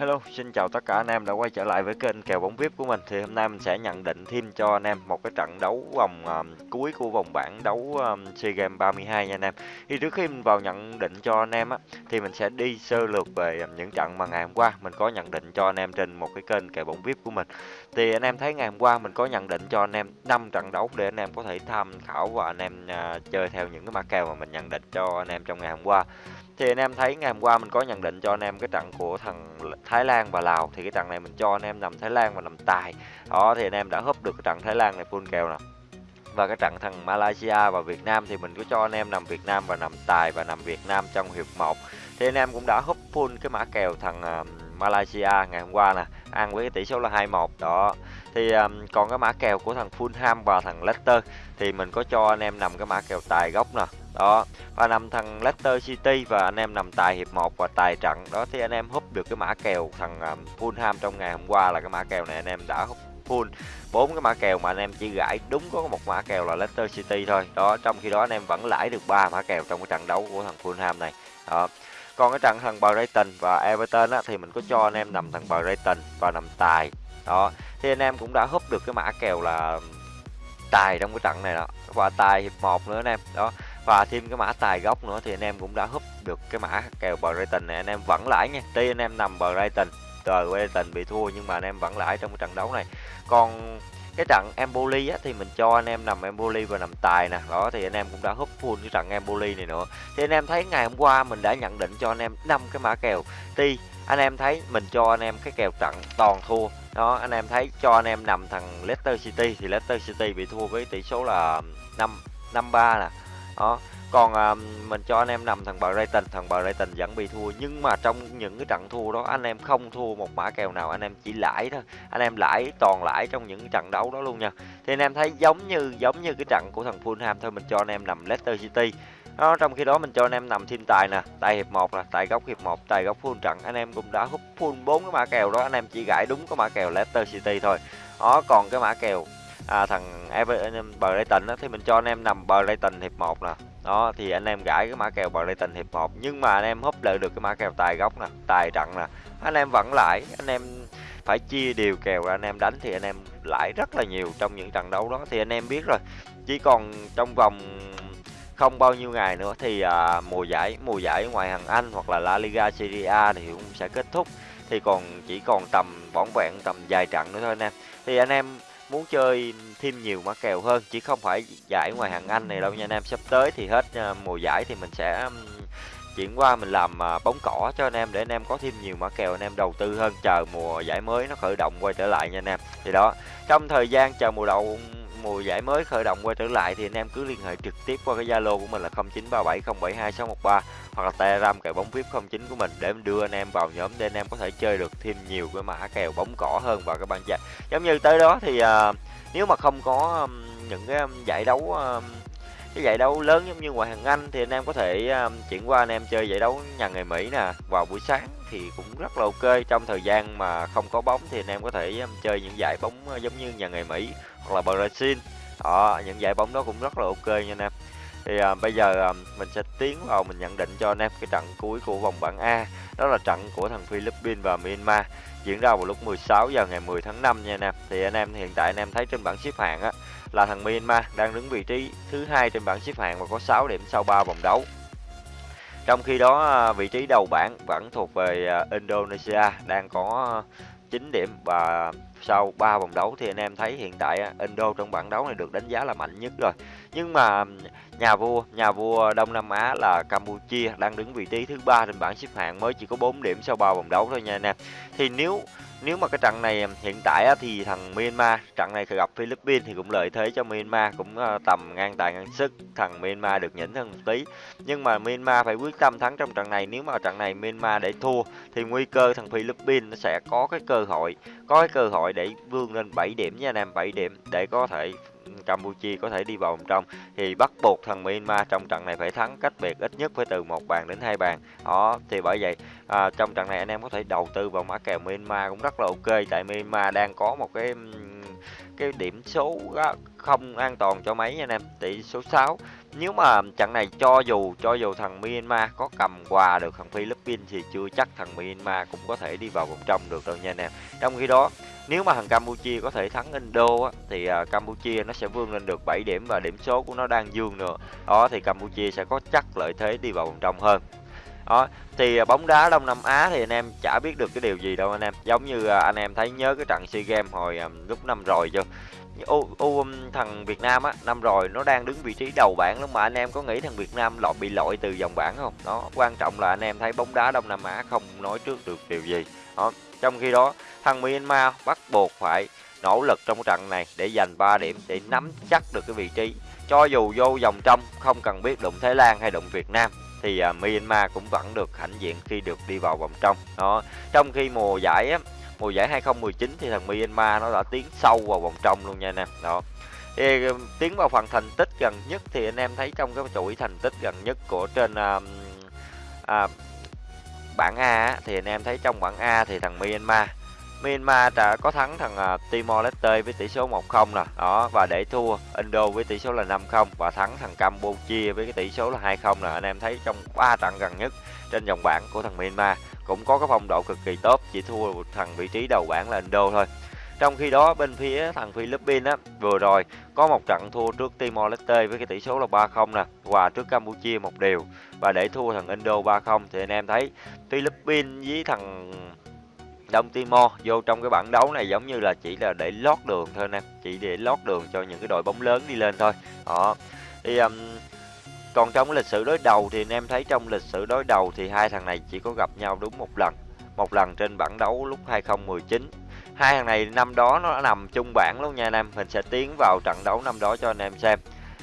Hello, xin chào tất cả anh em đã quay trở lại với kênh kèo bóng VIP của mình. Thì hôm nay mình sẽ nhận định thêm cho anh em một cái trận đấu vòng um, cuối của vòng bảng đấu um, SEA Games 32 nha anh em. Thì trước khi mình vào nhận định cho anh em á thì mình sẽ đi sơ lược về um, những trận mà ngày hôm qua mình có nhận định cho anh em trên một cái kênh kèo bóng VIP của mình. Thì anh em thấy ngày hôm qua mình có nhận định cho anh em 5 trận đấu để anh em có thể tham khảo và anh em uh, chơi theo những cái mã kèo mà mình nhận định cho anh em trong ngày hôm qua thì anh em thấy ngày hôm qua mình có nhận định cho anh em cái trận của thằng Thái Lan và Lào. Thì cái trận này mình cho anh em nằm Thái Lan và nằm tài. Đó thì anh em đã húp được cái trận Thái Lan này full kèo nè. Và cái trận thằng Malaysia và Việt Nam thì mình có cho anh em nằm Việt Nam và nằm tài và nằm Việt Nam trong hiệp 1 thì anh em cũng đã húp full cái mã kèo thằng ờ, Malaysia ngày hôm qua nè ăn với cái tỷ số là 21 đó. Thì um, còn cái mã kèo của thằng Fulham và thằng Leicester thì mình có cho anh em nằm cái mã kèo tài gốc nè đó và nằm thằng Leicester City và anh em nằm tài hiệp 1 và tài trận. Đó thì anh em húp được cái mã kèo thằng um, Fulham trong ngày hôm qua là cái mã kèo này anh em đã húp full. Bốn cái mã kèo mà anh em chỉ gãi đúng có một mã kèo là Leicester City thôi. Đó trong khi đó anh em vẫn lãi được ba mã kèo trong cái trận đấu của thằng Fulham này. Đó. Còn cái trận thằng Brighton và Everton á, thì mình có cho anh em nằm thằng Brighton và nằm tài. Đó. Thì anh em cũng đã húp được cái mã kèo là ừ, tài trong cái trận này đó. Và tài hiệp một nữa anh em. Đó và thêm cái mã tài gốc nữa thì anh em cũng đã húp được cái mã kèo Brighton này anh em vẫn lãi nha tuy anh em nằm Brighton tờ Brighton bị thua nhưng mà anh em vẫn lãi trong cái trận đấu này còn cái trận Empoli á, thì mình cho anh em nằm Empoli và nằm tài nè đó thì anh em cũng đã húp full cái trận Empoli này nữa thì anh em thấy ngày hôm qua mình đã nhận định cho anh em năm cái mã kèo tuy anh em thấy mình cho anh em cái kèo trận toàn thua đó anh em thấy cho anh em nằm thằng Leicester City thì Leicester City bị thua với tỷ số là 5 5 3 nè đó còn à, mình cho anh em nằm thằng Brighton thằng Brighton vẫn bị thua nhưng mà trong những cái trận thua đó anh em không thua một mã kèo nào anh em chỉ lãi thôi. Anh em lãi toàn lãi trong những trận đấu đó luôn nha. Thì anh em thấy giống như giống như cái trận của thằng Fulham thôi mình cho anh em nằm Leicester City. Đó, trong khi đó mình cho anh em nằm thêm tài nè tài hiệp 1 là tài góc hiệp 1 tài góc full trận. Anh em cũng đã hút full bốn cái mã kèo đó anh em chỉ gãi đúng cái mã kèo Leicester City thôi. Đó còn cái mã kèo à, thằng Everton Brighton á thì mình cho anh em nằm Brighton hiệp 1 nè. Đó thì anh em gãi cái mã kèo Brighton hiệp 1 nhưng mà anh em húp lợi được cái mã kèo tài góc nè tài trận nè. Anh em vẫn lãi anh em phải chia đều kèo ra. Anh em đánh thì anh em lãi rất là nhiều trong những trận đấu đó. Thì anh em biết rồi chỉ còn trong vòng không bao nhiêu ngày nữa thì à, mùa giải mùa giải ngoài hàng Anh hoặc là La Liga Serie A thì cũng sẽ kết thúc. Thì còn chỉ còn tầm bỏng vẹn tầm vài trận nữa thôi anh em. Thì anh em muốn chơi thêm nhiều mã kèo hơn, chỉ không phải giải ngoài hàng Anh này đâu nha anh em. Sắp tới thì hết à, mùa giải thì mình sẽ chuyển qua mình làm à, bóng cỏ cho anh em để anh em có thêm nhiều mã kèo anh em đầu tư hơn. Chờ mùa giải mới nó khởi động quay trở lại nha anh em. Thì đó, trong thời gian chờ mùa đầu mùa giải mới khởi động quay trở lại thì anh em cứ liên hệ trực tiếp qua cái Zalo của mình là 0937072613 hoặc là Telegram kèo bóng VIP 09 của mình để đưa anh em vào nhóm để anh em có thể chơi được thêm nhiều cái mã kèo bóng cỏ hơn vào các bạn giải. Giống như tới đó thì uh, nếu mà không có um, những cái um, giải đấu um, cái giải đấu lớn giống như ngoại hạng Anh thì anh em có thể um, chuyển qua anh em chơi giải đấu nhà ngày Mỹ nè. Vào buổi sáng thì cũng rất là ok. Trong thời gian mà không có bóng thì anh em có thể um, chơi những giải bóng à, giống như nhà ngày Mỹ hoặc là Brazil. Đó những giải bóng đó cũng rất là ok nha anh em. Thì à, bây giờ à, mình sẽ tiến vào mình nhận định cho anh em cái trận cuối của vòng bảng A. Đó là trận của thằng Philippines và Myanmar diễn ra vào lúc 16 giờ ngày 10 tháng 5 nha anh em. Thì anh em hiện tại anh em thấy trên bảng xếp hạng á là thằng Myanmar đang đứng vị trí thứ hai trên bảng xếp hạng và có 6 điểm sau 3 vòng đấu trong khi đó à, vị trí đầu bảng vẫn thuộc về à, Indonesia, đang có 9 điểm và sau 3 vòng đấu thì anh em thấy hiện tại à, Indo trong bảng đấu này được đánh giá là mạnh nhất rồi. Nhưng mà nhà vua, nhà vua Đông Nam Á là Campuchia đang đứng vị trí thứ ba trên bảng xếp hạng mới chỉ có 4 điểm sau 3 vòng đấu thôi nha anh em. Thì nếu nếu mà cái trận này hiện tại thì thằng Myanmar trận này gặp Philippines thì cũng lợi thế cho Myanmar cũng ờ, tầm ngang tài ngang sức thằng Myanmar được nhỉnh hơn một tí nhưng mà Myanmar phải quyết tâm thắng trong trận này nếu mà trận này Myanmar để thua thì nguy cơ thằng Philippines nó sẽ có cái cơ hội có cái cơ hội để vươn lên 7 điểm nha anh em 7 điểm để có thể Campuchia có thể đi vào vòng trong. Thì bắt buộc thằng Myanmar trong trận này phải thắng cách biệt ít nhất phải từ một bàn đến hai bàn. Đó thì bởi vậy à, trong trận này anh em có thể đầu tư vào mã kèo Myanmar cũng rất là ok. Tại Myanmar đang có một cái cái điểm số không an toàn cho mấy nha anh em tỷ số 6 nếu mà trận này cho dù cho dù thằng Myanmar có cầm quà được thằng Philippines thì chưa chắc thằng Myanmar cũng có thể đi vào vòng trong được đâu nha anh em. Trong khi đó nếu mà thằng Campuchia có thể thắng Indo á, thì uh, Campuchia nó sẽ vươn lên được 7 điểm và điểm số của nó đang dương nữa. Đó thì Campuchia sẽ có chắc lợi thế đi vào vòng trong hơn. Đó, thì uh, bóng đá Đông Nam Á thì anh em chả biết được cái điều gì đâu anh em. Giống như uh, anh em thấy nhớ cái trận SEA Games hồi lúc năm rồi chưa? U, U um, thằng Việt Nam á năm rồi nó đang đứng vị trí đầu bảng lắm mà anh em có nghĩ thằng Việt Nam lọt bị lội từ vòng bảng không? Đó, quan trọng là anh em thấy bóng đá Đông Nam Á không nói trước được điều gì. Đó, trong khi đó thằng Myanmar bắt buộc phải nỗ lực trong trận này để giành 3 điểm để nắm chắc được cái vị trí. Cho dù vô vòng trong không cần biết đụng Thái Lan hay đụng Việt Nam thì uh, Myanmar cũng vẫn được hãnh diện khi được đi vào vòng trong. Đó, trong khi mùa giải á, mùa giải 2019 thì thằng Myanmar nó đã tiến sâu vào vòng trong luôn nha anh em. Đó. Thì ờ, tiến vào phần thành tích gần nhất thì anh em thấy trong cái chuỗi thành tích gần nhất của trên uh, uh, bảng A thì anh em thấy trong bảng A thì thằng Myanmar Myanmar đã có thắng thằng uh, Timor Leste với tỷ số 1-0 nè, đó và để thua Indo với tỷ số là 5-0 và thắng thằng Campuchia với cái tỷ số là 2-0 nè. Anh em thấy trong 3 trận gần nhất trên dòng bảng của thằng Myanmar cũng có cái phong độ cực kỳ tốt, chỉ thua một thằng vị trí đầu bảng là Indo thôi. Trong khi đó bên phía thằng Philippines á vừa rồi có một trận thua trước Timor Leste với cái tỷ số là 3-0 nè, và trước Campuchia một điều và để thua thằng Indo 3-0 thì anh em thấy Philippines với thằng Đông Timor vô trong cái bảng đấu này giống như là chỉ là để lót đường thôi nè, chỉ để lót đường cho những cái đội bóng lớn đi lên thôi. Đó. Thì um, còn trong lịch sử đối đầu thì anh em thấy trong lịch sử đối đầu thì hai thằng này chỉ có gặp nhau đúng một lần. Một lần trên bảng đấu lúc 2019 hai thằng này năm đó nó nằm chung bảng luôn nha anh em mình sẽ tiến vào trận đấu năm đó cho anh em xem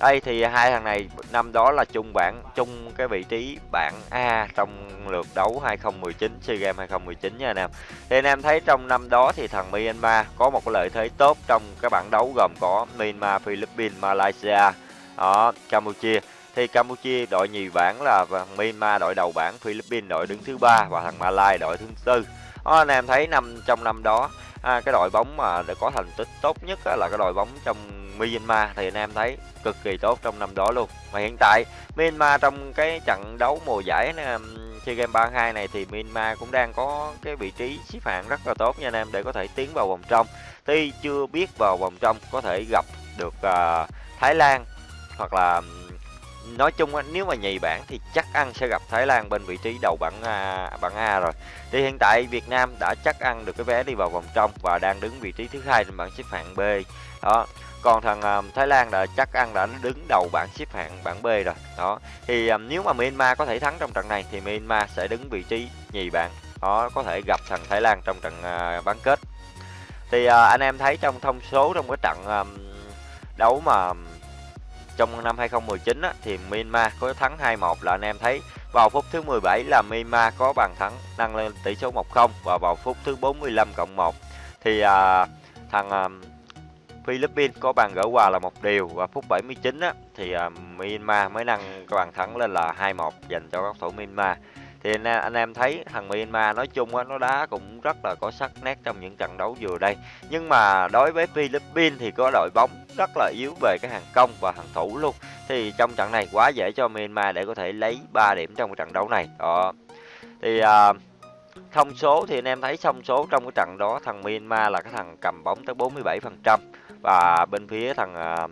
đây thì hai thằng này năm đó là chung bảng chung cái vị trí bảng A trong lượt đấu 2019 SEA Games 2019 nha anh em. Thì anh em thấy trong năm đó thì thằng Myanmar có một cái lợi thế tốt trong cái bảng đấu gồm có Myanmar, Philippines, Malaysia, đó, Campuchia. Thì Campuchia đội nhì bảng là Myanmar đội đầu bảng, Philippines đội đứng thứ ba và thằng malaysia đội thứ tư. Đó, anh em thấy năm trong năm đó à, cái đội bóng mà đã có thành tích tốt nhất là cái đội bóng trong Myanmar. Thì anh em thấy cực kỳ tốt trong năm đó luôn. Mà hiện tại Myanmar trong cái trận đấu mùa giải SEA Games 32 này thì Myanmar cũng đang có cái vị trí xếp hạng rất là tốt nha anh em để có thể tiến vào vòng trong. Tuy chưa biết vào vòng trong có thể gặp được uh, Thái Lan hoặc là nói chung nếu mà nhì bảng thì chắc ăn sẽ gặp Thái Lan bên vị trí đầu bảng A, bảng A rồi. Thì hiện tại Việt Nam đã chắc ăn được cái vé đi vào vòng trong và đang đứng vị trí thứ hai trên bảng xếp hạng B. Đó. Còn thằng à, Thái Lan đã chắc ăn đã đứng đầu bảng xếp hạng bảng B rồi. Đó. Thì à, nếu mà Myanmar có thể thắng trong trận này thì Myanmar sẽ đứng vị trí nhì bảng. Đó có thể gặp thằng Thái Lan trong trận bán kết. Thì anh em thấy trong thông số trong cái trận đấu mà trong năm 2019 á, thì Myanmar có thắng 2-1 là anh em thấy. Vào phút thứ 17 là Myanmar có bàn thắng nâng lên tỷ số 1-0 và vào phút thứ 45 cộng 1 thì à, thằng à, Philippines có bàn gỡ hòa là một điều. Và phút 79 á, thì à, Myanmar mới nâng bàn thắng lên là 2-1 dành cho các thủ Myanmar thì anh, anh em thấy thằng Myanmar nói chung á, nó đá cũng rất là có sắc nét trong những trận đấu vừa đây. Nhưng mà đối với Philippines thì có đội bóng rất là yếu về cái hàng công và hàng thủ luôn. Thì trong trận này quá dễ cho Myanmar để có thể lấy 3 điểm trong trận đấu này. Đó. Thì à, thông số thì anh em thấy thông số trong cái trận đó thằng Myanmar là cái thằng cầm bóng tới 47% và bên phía thằng uh,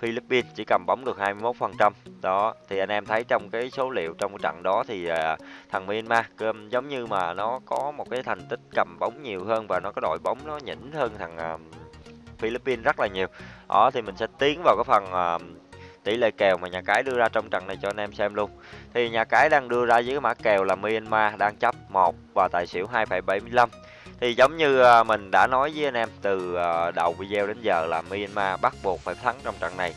Philippines chỉ cầm bóng được 21%. Đó, thì anh em thấy trong cái số liệu trong cái trận đó thì à, thằng Myanmar um, giống như mà nó có một cái thành tích cầm bóng nhiều hơn và nó có đội bóng nó nhỉnh hơn thằng à, Philippines rất là nhiều. Đó thì mình sẽ tiến vào cái phần à, tỷ lệ kèo mà nhà cái đưa ra trong trận này cho anh em xem luôn. Thì nhà cái đang đưa ra với cái mã kèo là Myanmar đang chấp 1 và tài xỉu 2,75 thì giống như mình đã nói với anh em từ đầu video đến giờ là Myanmar bắt buộc phải thắng trong trận này.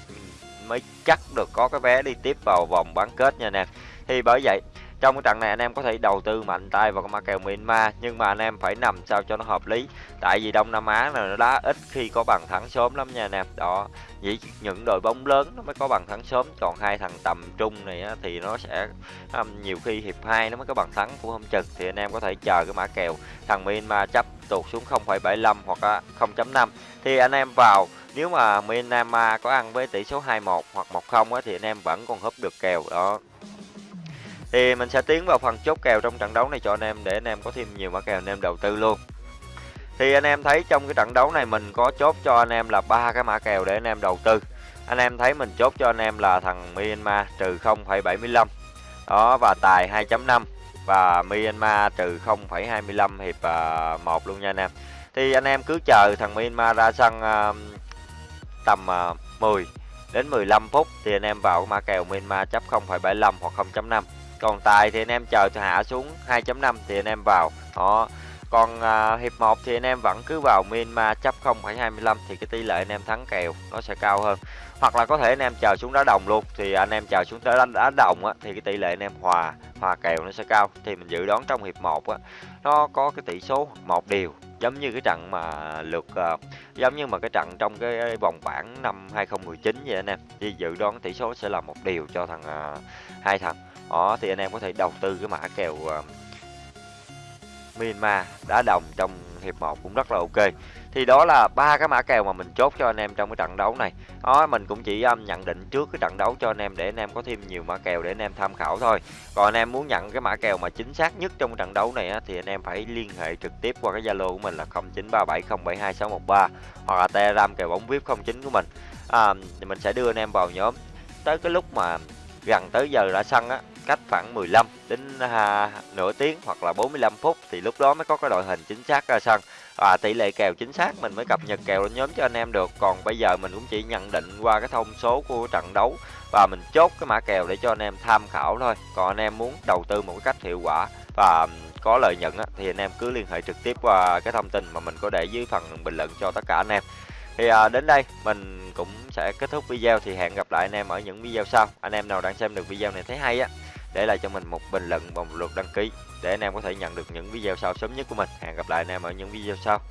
Mới chắc được có cái vé đi tiếp vào vòng bán kết nha anh em. Thì bởi vậy trong cái trận này anh em có thể đầu tư mạnh tay vào cái mã kèo Myanmar nhưng mà anh em phải nằm sao cho nó hợp lý. Tại vì Đông Nam Á này nó đá ít khi có bằng thắng sớm lắm nha anh em. Đó chỉ những đội bóng lớn nó mới có bằng thắng sớm còn hai thằng tầm trung này á, thì nó sẽ um, nhiều khi hiệp hai nó mới có bằng thắng cũng không chừng. Thì anh em có thể chờ cái mã kèo thằng Myanmar chấp tụt xuống 0,75 hoặc 0.5 thì anh em vào nếu mà Myanmar có ăn với tỷ số 2-1 hoặc 1-0 thì anh em vẫn còn húp được kèo. Đó thì mình sẽ tiến vào phần chốt kèo trong trận đấu này cho anh em để anh em có thêm nhiều mã kèo anh em đầu tư luôn. Thì anh em thấy trong cái trận đấu này mình có chốt cho anh em là ba cái mã kèo để anh em đầu tư. Anh em thấy mình chốt cho anh em là thằng Myanmar trừ 0,75 đó và tài 2.5 và Myanmar trừ 0,25 hiệp à, uh, 1 luôn nha anh em. Thì anh em cứ chờ thằng Myanmar ra sân uh, tầm à, uh, 10 đến 15 phút thì anh em vào mã kèo Myanmar chấp 0,75 hoặc 0.5 còn tài thì anh em chờ hạ xuống 2.5 thì anh em vào. Đó. Còn à, hiệp 1 thì anh em vẫn cứ vào Myanmar chấp 0.25 thì cái tỷ lệ anh em thắng kèo nó sẽ cao hơn. Hoặc là có thể anh em chờ xuống đá đồng luôn thì anh em chờ xuống tới đá, đá đồng á thì cái tỷ lệ anh em hòa hòa kèo nó sẽ cao. Thì mình dự đoán trong hiệp 1 á nó có cái tỷ số một điều giống như cái trận mà lượt uh, giống như mà cái trận trong cái vòng bảng năm 2019 vậy anh em. Thì dự đoán tỷ số sẽ là một điều cho thằng uh, hai thằng đó thì anh em có thể đầu tư cái mã kèo uh, Myanmar đá đồng trong hiệp 1 cũng rất là ok. Thì đó là ba cái mã kèo mà mình chốt cho anh em trong cái trận đấu này. Đó mình cũng chỉ um, nhận định trước cái trận đấu cho anh em để anh em có thêm nhiều mã kèo để anh em tham khảo thôi. Còn anh em muốn nhận cái mã kèo mà chính xác nhất trong trận đấu này á, thì anh em phải liên hệ trực tiếp qua cái zalo của mình là 0937072613 hoặc là telegram kèo bóng vip 09 của mình. À, thì mình sẽ đưa anh em vào nhóm. Tới cái lúc mà gần tới giờ đã sân á cách khoảng 15 đến à, nửa tiếng hoặc là 45 phút thì lúc đó mới có cái đội hình chính xác ra sân. Và tỷ lệ kèo chính xác mình mới cập nhật kèo lên nhóm cho anh em được. Còn bây giờ mình cũng chỉ nhận định qua cái thông số của trận đấu và mình chốt cái mã kèo để cho anh em tham khảo thôi. Còn anh em muốn đầu tư một cách hiệu quả và có lợi nhuận thì anh em cứ liên hệ trực tiếp qua cái thông tin mà mình có để dưới phần bình luận cho tất cả anh em. Thì à, đến đây mình cũng sẽ kết thúc video thì hẹn gặp lại anh em ở những video sau. Anh em nào đang xem được video này thấy hay á để lại cho mình một bình luận và một lượt đăng ký, để anh em có thể nhận được những video sau sớm nhất của mình. Hẹn gặp lại anh em ở những video sau.